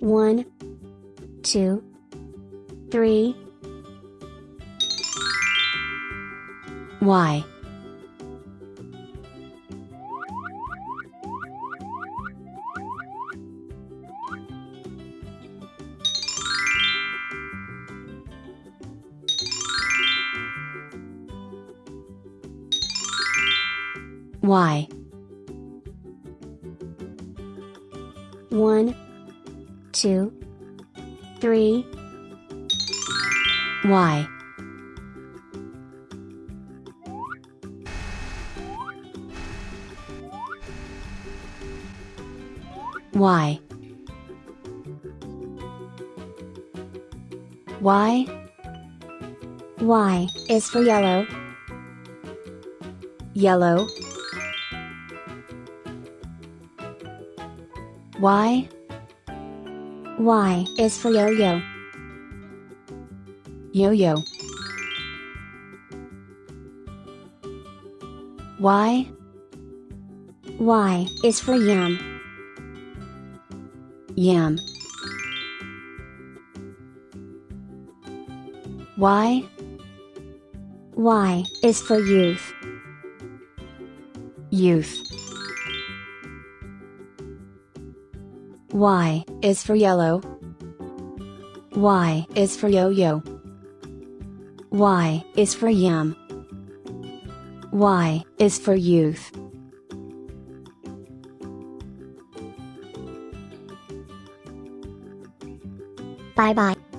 One, two, three. Y. Y. One, two, three. Y. Y. Y. Y is for yellow. Yellow. Y. Y is for yo-yo. Yo-yo. Y. Y is for yam. Yam. Y. Y is for youth. Youth. Y is for yellow. Y is for yo-yo. Y is for yam. Y is for youth. Bye bye.